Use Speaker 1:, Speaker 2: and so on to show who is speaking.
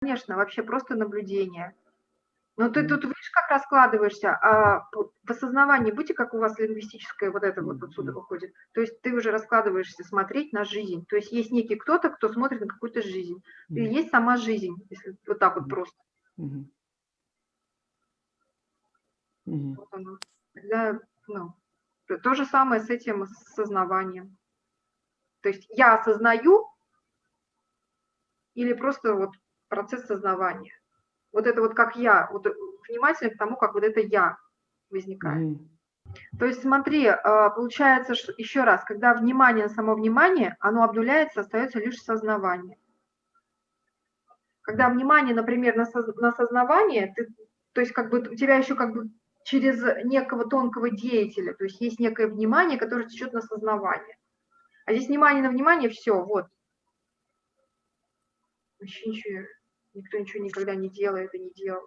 Speaker 1: конечно, вообще просто наблюдение. Но ты тут видишь, как раскладываешься, а в осознавании будьте, как у вас лингвистическое вот это вот отсюда выходит. То есть ты уже раскладываешься смотреть на жизнь. То есть есть некий кто-то, кто смотрит на какую-то жизнь. И есть сама жизнь, если вот так вот просто. Вот оно. Тогда, ну, то же самое с этим осознаванием. То есть я осознаю или просто вот процесс сознавания вот это вот как я, вот внимательно к тому, как вот это я возникает. Mm. То есть смотри, а, получается, что, еще раз, когда внимание на само внимание, оно обнуляется, остается лишь сознавание. Когда внимание, например, на, соз, на сознавание, ты, то есть как бы у тебя еще как бы через некого тонкого деятеля, то есть есть некое внимание, которое течет на сознавание. А здесь внимание на внимание, все, вот. Вообще ничего Никто ничего никогда не делает и не делал.